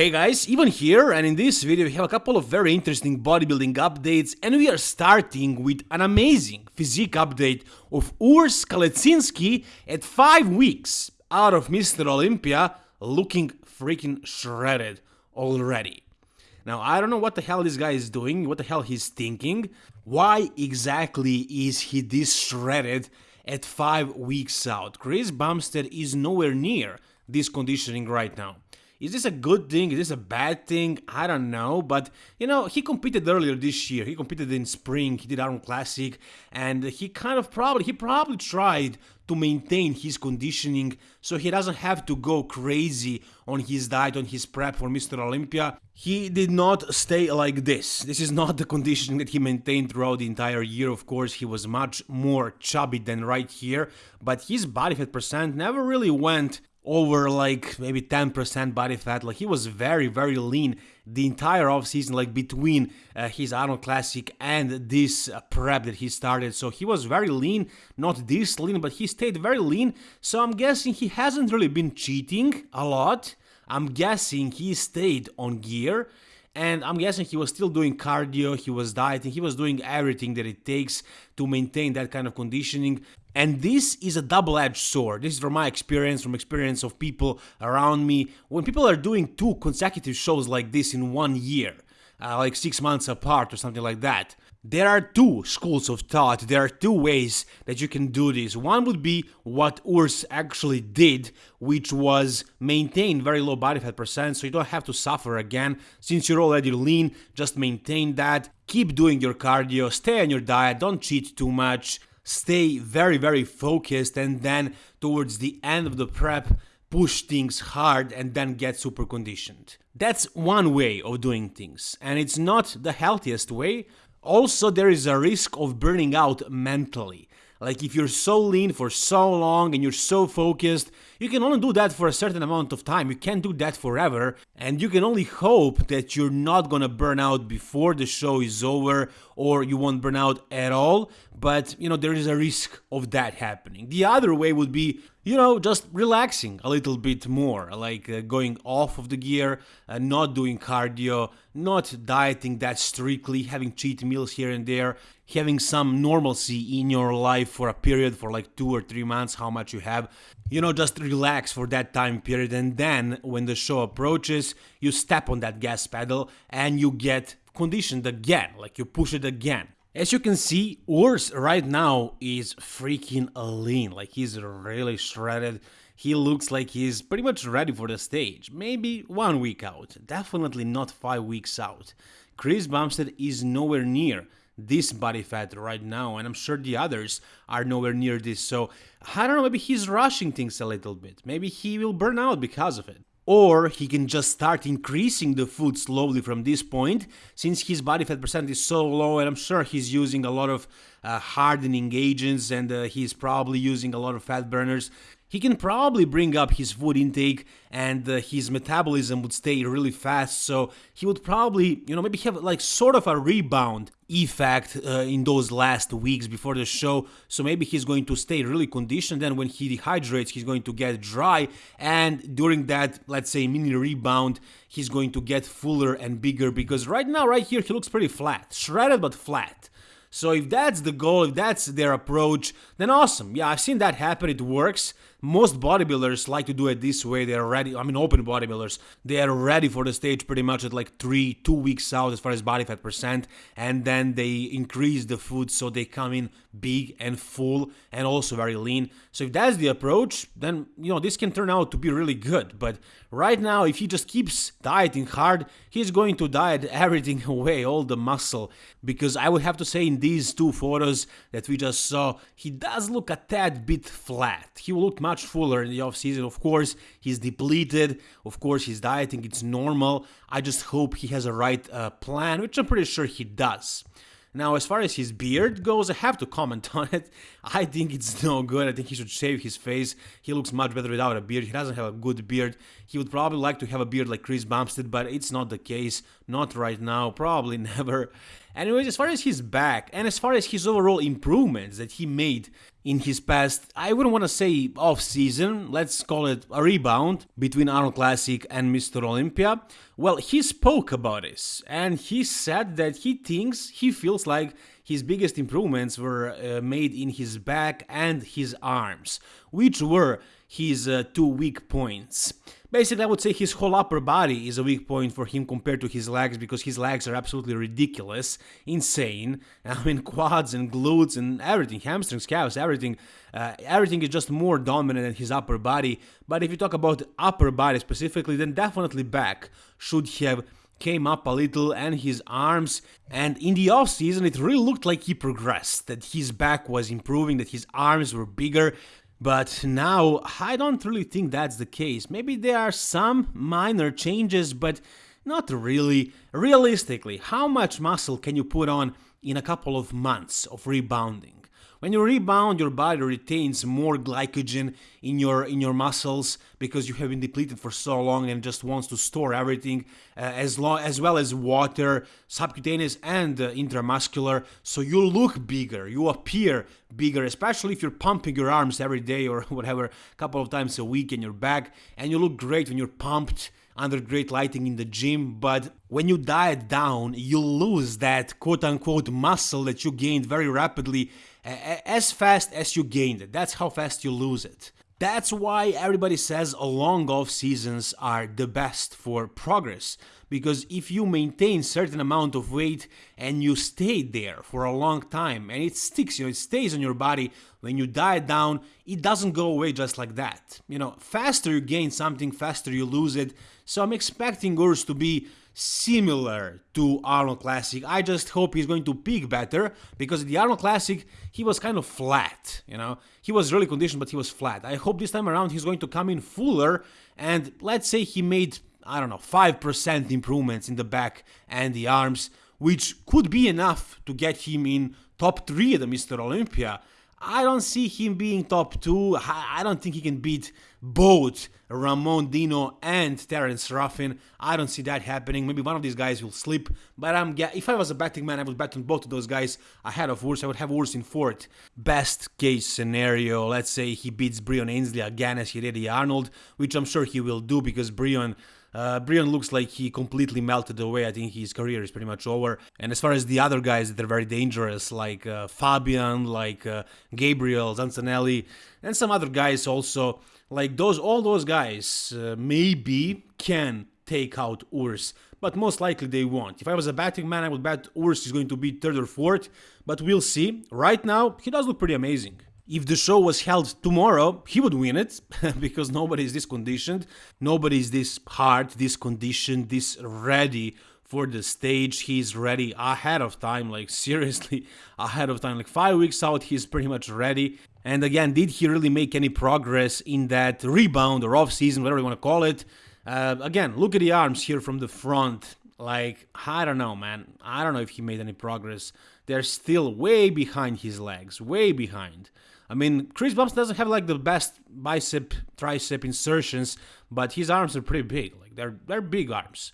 Hey guys, Ivan here and in this video we have a couple of very interesting bodybuilding updates and we are starting with an amazing physique update of Urs Kalecinski at 5 weeks out of Mr. Olympia looking freaking shredded already. Now I don't know what the hell this guy is doing, what the hell he's thinking, why exactly is he this shredded at 5 weeks out. Chris Bumstead is nowhere near this conditioning right now. Is this a good thing? Is this a bad thing? I don't know. But, you know, he competed earlier this year. He competed in spring. He did Arnold Classic. And he kind of probably, he probably tried to maintain his conditioning so he doesn't have to go crazy on his diet, on his prep for Mr. Olympia. He did not stay like this. This is not the conditioning that he maintained throughout the entire year. Of course, he was much more chubby than right here, but his body fat percent never really went over like maybe 10% body fat. Like he was very very lean the entire offseason like between uh, his Arnold Classic and this uh, prep that he started. So he was very lean not this lean but he stayed very lean. So I'm guessing he hasn't really been cheating a lot. I'm guessing he stayed on gear and I'm guessing he was still doing cardio, he was dieting, he was doing everything that it takes to maintain that kind of conditioning. And this is a double-edged sword. This is from my experience, from experience of people around me. When people are doing two consecutive shows like this in one year, uh, like six months apart or something like that, there are two schools of thought, there are two ways that you can do this. One would be what Urs actually did, which was maintain very low body fat percent so you don't have to suffer again. Since you're already lean, just maintain that. Keep doing your cardio, stay on your diet, don't cheat too much, stay very, very focused, and then towards the end of the prep, push things hard and then get super conditioned. That's one way of doing things, and it's not the healthiest way, also, there is a risk of burning out mentally. Like if you're so lean for so long and you're so focused, you can only do that for a certain amount of time. You can't do that forever. And you can only hope that you're not gonna burn out before the show is over or you won't burn out at all. But, you know, there is a risk of that happening. The other way would be, you know, just relaxing a little bit more, like uh, going off of the gear, uh, not doing cardio, not dieting that strictly, having cheat meals here and there, having some normalcy in your life for a period for like two or three months, how much you have. You know, just relax for that time period, and then when the show approaches, you step on that gas pedal and you get conditioned again, like you push it again. As you can see, Urs right now is freaking lean, like he's really shredded. He looks like he's pretty much ready for the stage, maybe one week out, definitely not five weeks out. Chris Bumstead is nowhere near this body fat right now, and I'm sure the others are nowhere near this. So I don't know, maybe he's rushing things a little bit. Maybe he will burn out because of it. Or he can just start increasing the food slowly from this point, since his body fat percent is so low, and I'm sure he's using a lot of uh, hardening agents and uh, he's probably using a lot of fat burners he can probably bring up his food intake and uh, his metabolism would stay really fast so he would probably you know maybe have like sort of a rebound effect uh, in those last weeks before the show so maybe he's going to stay really conditioned then when he dehydrates he's going to get dry and during that let's say mini rebound he's going to get fuller and bigger because right now right here he looks pretty flat shredded but flat so if that's the goal, if that's their approach, then awesome. Yeah, I've seen that happen. It works. Most bodybuilders like to do it this way. They're ready. I mean, open bodybuilders, they are ready for the stage pretty much at like three, two weeks out as far as body fat percent, and then they increase the food so they come in big and full and also very lean. So if that's the approach, then you know this can turn out to be really good. But right now, if he just keeps dieting hard, he's going to diet everything away, all the muscle. Because I would have to say in these two photos that we just saw, he does look a tad bit flat. He will look much fuller in the off season. Of course, he's depleted. Of course, he's dieting. It's normal. I just hope he has a right uh, plan, which I'm pretty sure he does. Now, as far as his beard goes, I have to comment on it. I think it's no good. I think he should shave his face. He looks much better without a beard. He doesn't have a good beard. He would probably like to have a beard like Chris Bumstead, but it's not the case. Not right now. Probably never. Anyways, as far as his back and as far as his overall improvements that he made in his past, I wouldn't want to say off season, let's call it a rebound between Arnold Classic and Mr. Olympia. Well, he spoke about this and he said that he thinks, he feels like his biggest improvements were uh, made in his back and his arms, which were his uh, two weak points. Basically, I would say his whole upper body is a weak point for him compared to his legs because his legs are absolutely ridiculous, insane. I mean, quads and glutes and everything, hamstrings, calves, everything. Uh, everything is just more dominant than his upper body. But if you talk about upper body specifically, then definitely back should have came up a little and his arms and in the off season it really looked like he progressed that his back was improving that his arms were bigger but now I don't really think that's the case. Maybe there are some minor changes, but not really. Realistically, how much muscle can you put on in a couple of months of rebounding? When you rebound, your body retains more glycogen in your in your muscles because you have been depleted for so long and just wants to store everything uh, as long as well as water, subcutaneous and uh, intramuscular. So you look bigger, you appear bigger, especially if you're pumping your arms every day or whatever, a couple of times a week in your back, and you look great when you're pumped under great lighting in the gym, but when you diet down, you lose that quote unquote muscle that you gained very rapidly as fast as you gained it. That's how fast you lose it. That's why everybody says a long off seasons are the best for progress. Because if you maintain certain amount of weight and you stay there for a long time and it sticks, you know, it stays on your body, when you diet down, it doesn't go away just like that. You know, faster you gain something, faster you lose it. So I'm expecting Urs to be similar to Arnold Classic. I just hope he's going to peak better because the Arnold Classic he was kind of flat, you know. He was really conditioned but he was flat. I hope this time around he's going to come in fuller and let's say he made I don't know 5% improvements in the back and the arms which could be enough to get him in top 3 at the Mr. Olympia. I don't see him being top 2. I don't think he can beat both Ramon Dino and Terrence Ruffin. I don't see that happening. Maybe one of these guys will slip, but I'm if I was a betting man, I would bet on both of those guys ahead of Urs. I would have Urs in fourth. Best case scenario, let's say he beats Breon Ansley again as he did the Arnold, which I'm sure he will do because Breon uh, Breon looks like he completely melted away. I think his career is pretty much over. And as far as the other guys that are very dangerous, like uh, Fabian, like uh, Gabriel, Zancanelli, and some other guys also, like those, all those guys uh, maybe can take out Urs, but most likely they won't. If I was a betting man, I would bet Urs is going to be third or fourth, but we'll see. Right now, he does look pretty amazing. If the show was held tomorrow, he would win it because nobody is this conditioned, nobody is this hard, this conditioned, this ready for the stage. He's ready ahead of time, like seriously ahead of time. Like five weeks out, he's pretty much ready. And again, did he really make any progress in that rebound or off season, whatever you want to call it? Uh, again, look at the arms here from the front. Like, I don't know, man. I don't know if he made any progress. They're still way behind his legs, way behind. I mean, Chris Bumstead doesn't have like the best bicep, tricep insertions, but his arms are pretty big. Like, they're, they're big arms.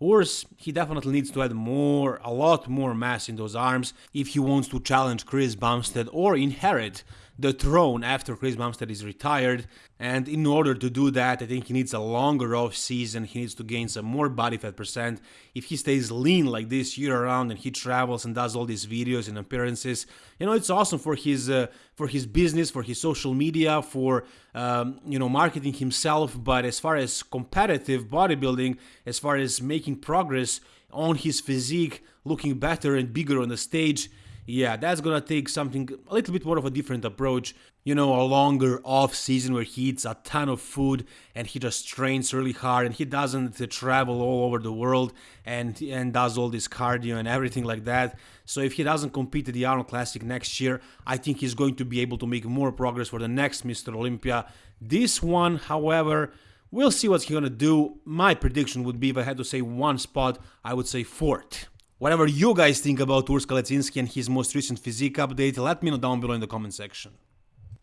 Urs, he definitely needs to add more, a lot more mass in those arms if he wants to challenge Chris Bumstead or inherit the throne after Chris Bumstead is retired. And in order to do that, I think he needs a longer off season. He needs to gain some more body fat percent. If he stays lean like this year around and he travels and does all these videos and appearances, you know, it's awesome for his uh, for his business, for his social media, for um, you know marketing himself. But as far as competitive bodybuilding, as far as making progress on his physique, looking better and bigger on the stage yeah, that's gonna take something a little bit more of a different approach. You know, a longer off season where he eats a ton of food and he just trains really hard and he doesn't travel all over the world and and does all this cardio and everything like that. So if he doesn't compete at the Arnold Classic next year, I think he's going to be able to make more progress for the next Mr. Olympia. This one, however, we'll see what he's gonna do. My prediction would be if I had to say one spot, I would say fourth. Whatever you guys think about Urs Kalecinski and his most recent physique update, let me know down below in the comment section.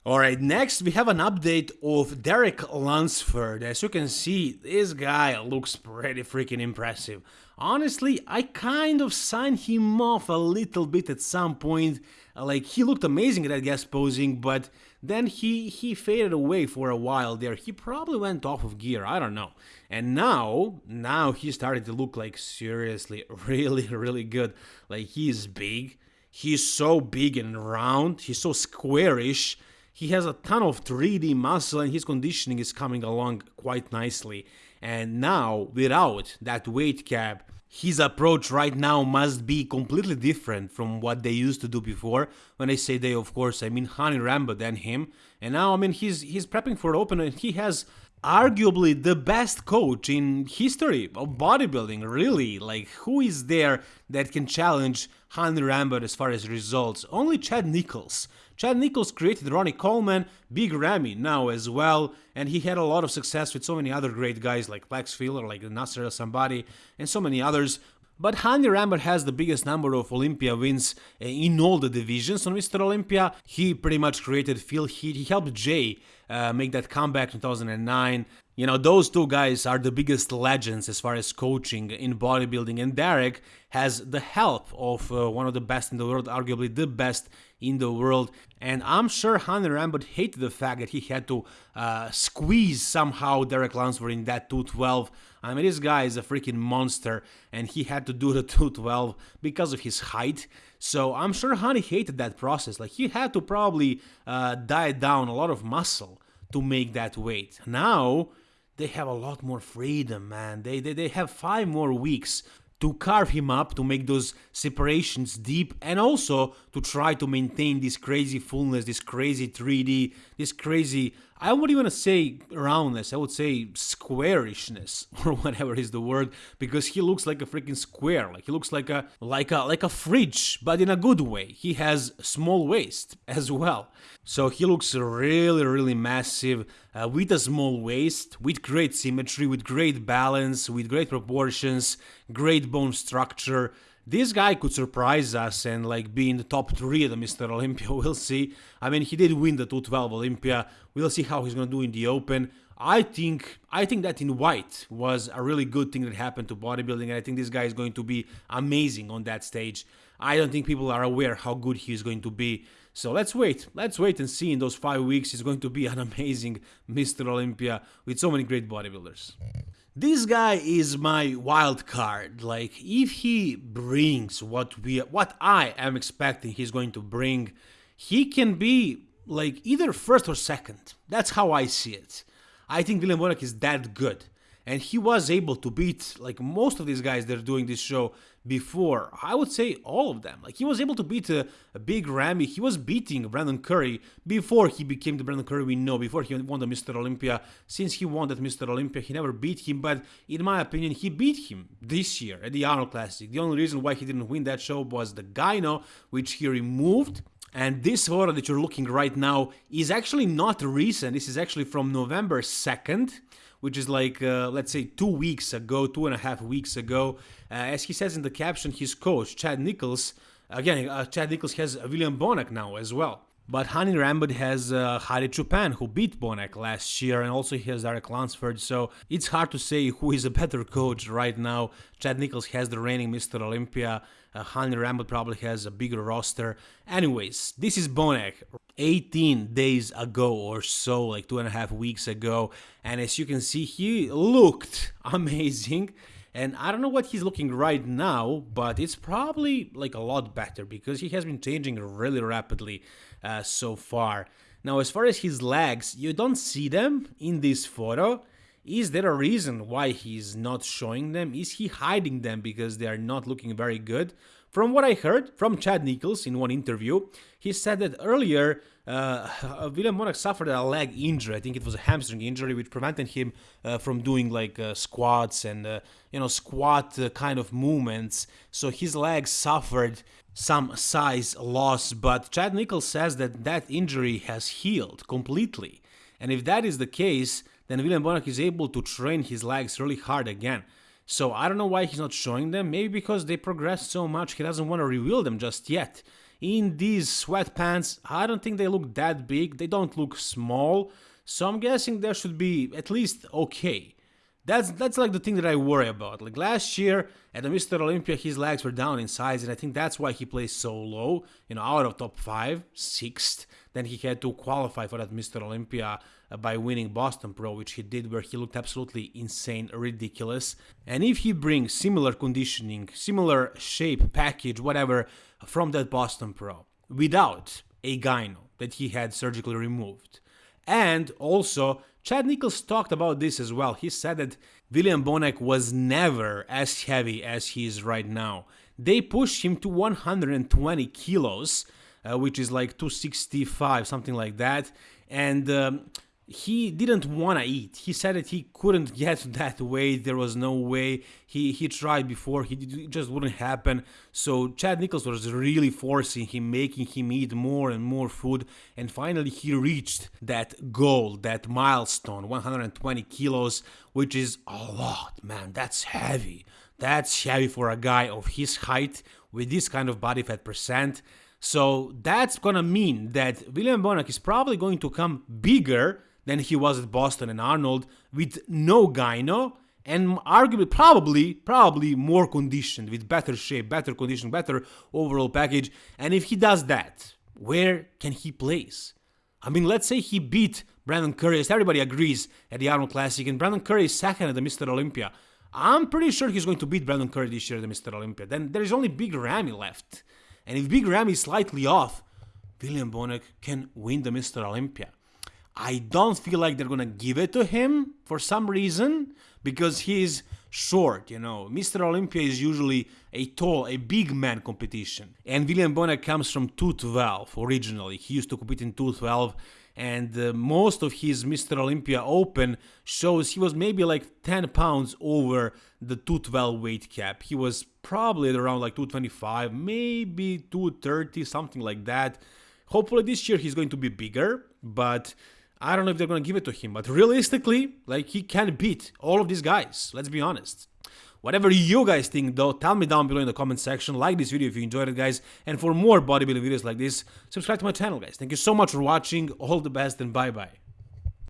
Alright, next we have an update of Derek Lunsford. As you can see, this guy looks pretty freaking impressive. Honestly, I kind of signed him off a little bit at some point. Like, he looked amazing at that guest posing, but then he, he faded away for a while there. He probably went off of gear, I don't know. And now, now he started to look like seriously really, really good. Like, he's big. He's so big and round. He's so squarish he has a ton of 3D muscle and his conditioning is coming along quite nicely. And now, without that weight cap, his approach right now must be completely different from what they used to do before. When I say they, of course, I mean Hany Rambod and him. And now, I mean, he's he's prepping for open and he has arguably the best coach in history of bodybuilding, really. Like, who is there that can challenge Hany Rambod as far as results? Only Chad Nichols. Chad Nichols created Ronnie Coleman, Big Ramy now as well, and he had a lot of success with so many other great guys like Flex Wheeler, like Nasser El Sonbaty, and so many others. But Hany Rambod has the biggest number of Olympia wins eh, in all the divisions on Mr. Olympia. He pretty much created Phil Heath. He helped Jay uh, make that comeback in 2009. You know, those two guys are the biggest legends as far as coaching in bodybuilding, and Derek has the help of uh, one of the best in the world, arguably the best in the world. And I'm sure Hany Rambod hated the fact that he had to uh, squeeze somehow Derek Lunsford in that 212. I mean, this guy is a freaking monster, and he had to do the 212 because of his height. So I'm sure Hany hated that process. Like, he had to probably uh, diet down a lot of muscle to make that weight. Now, they have a lot more freedom, man. They, they, they have five more weeks to carve him up, to make those separations deep, and also to try to maintain this crazy fullness, this crazy 3D, this crazy I wouldn't even say roundness, I would say squarishness or whatever is the word because he looks like a freaking square, like he looks like a like a like a fridge, but in a good way. He has small waist as well. So he looks really really massive uh, with a small waist, with great symmetry, with great balance, with great proportions, great bone structure this guy could surprise us and like be in the top three of the Mr. Olympia. We'll see. I mean, he did win the 212 Olympia. We'll see how he's gonna do in the Open. I think I think that in white was a really good thing that happened to bodybuilding, and I think this guy is going to be amazing on that stage. I don't think people are aware how good he is going to be. So let's wait. Let's wait and see in those five weeks. He's going to be an amazing Mr. Olympia with so many great bodybuilders. This guy is my wild card. Like if he brings what we what I am expecting he's going to bring, he can be like either first or second. That's how I see it. I think William Bonac is that good and he was able to beat like most of these guys that are doing this show before. I would say all of them. Like he was able to beat a, a, big Ramy. He was beating Brandon Curry before he became the Brandon Curry we know. Before he won the Mr. Olympia. Since he won that Mr. Olympia, he never beat him. But in my opinion, he beat him this year at the Arnold Classic. The only reason why he didn't win that show was the gyno, which he removed. And this photo that you're looking right now is actually not recent. This is actually from November 2nd which is like, uh, let's say, two weeks ago, two and a half weeks ago. Uh, as he says in the caption, his coach, Chad Nichols, again, uh, Chad Nichols has William Bonac now as well. But Hany Rambod has uh, Choopan, who beat Bonac last year, and also he has Derek Lunsford, so it's hard to say who is a better coach right now. Chad Nichols has the reigning Mr. Olympia, uh, Rambod probably has a bigger roster. Anyways, this is Bonac 18 days ago or so, like two and a half weeks ago, and as you can see, he looked amazing. And I don't know what he's looking right now, but it's probably like a lot better because he has been changing really rapidly uh, so far. Now, as far as his legs, you don't see them in this photo. Is there a reason why he's not showing them? Is he hiding them because they are not looking very good? From what I heard from Chad Nichols in one interview, he said that earlier uh, William Bonac suffered a leg injury. I think it was a hamstring injury, which prevented him uh, from doing like uh, squats and uh, you know squat uh, kind of movements. So his legs suffered some size loss. But Chad Nichols says that that injury has healed completely, and if that is the case, then William Bonac is able to train his legs really hard again. So I don't know why he's not showing them. Maybe because they progressed so much, he doesn't want to reveal them just yet. in these sweatpants, I don't think they look that big, they don't look small, so I'm guessing they should be at least okay. That's that's like the thing that I worry about. Like last year at the Mr. Olympia, his legs were down in size, and I think that's why he plays so low. You know, out of top five, sixth. Then he had to qualify for that Mr. Olympia uh, by winning Boston Pro, which he did, where he looked absolutely insane, ridiculous. And if he brings similar conditioning, similar shape, package, whatever, from that Boston Pro, without a gyno that he had surgically removed, and also Chad Nichols talked about this as well. He said that William Bonac was never as heavy as he is right now. They pushed him to 120 kilos, uh, which is like 265, something like that. And um, he didn't want to eat. He said that he couldn't get that weight. There was no way. He he tried before. He it just wouldn't happen. So Chad Nichols was really forcing him, making him eat more and more food. And finally, he reached that goal, that milestone, 120 kilos, which is a lot, man. That's heavy. That's heavy for a guy of his height with this kind of body fat percent. So that's gonna mean that William Bonac is probably going to come bigger than he was at Boston and Arnold with no gyno and arguably probably probably more conditioned with better shape better condition better overall package. And if he does that where can he place? I mean let's say he beat brandon curry. As everybody agrees at the arnold classic and brandon curry is second at the mr olympia. I'm pretty sure he's going to beat brandon curry this year at the mr olympia. Then there is only big ramy left. And if big ramy is slightly off william bonac can win the mr olympia I don't feel like they're gonna give it to him for some reason because he's short, you know. Mr. Olympia is usually a tall, a big man competition. And William Bonac comes from 212 originally. He used to compete in 212 and uh, most of his Mr. Olympia Open shows he was maybe like 10 pounds over the 212 weight cap. He was probably around like 225, maybe 230, something like that. Hopefully this year he's going to be bigger, but I don't know if they're going to give it to him, but realistically, like he can beat all of these guys. Let's be honest. Whatever you guys think though, tell me down below in the comment section. Like this video if you enjoyed it guys. And for more bodybuilding videos like this, subscribe to my channel guys. Thank you so much for watching. All the best and bye bye.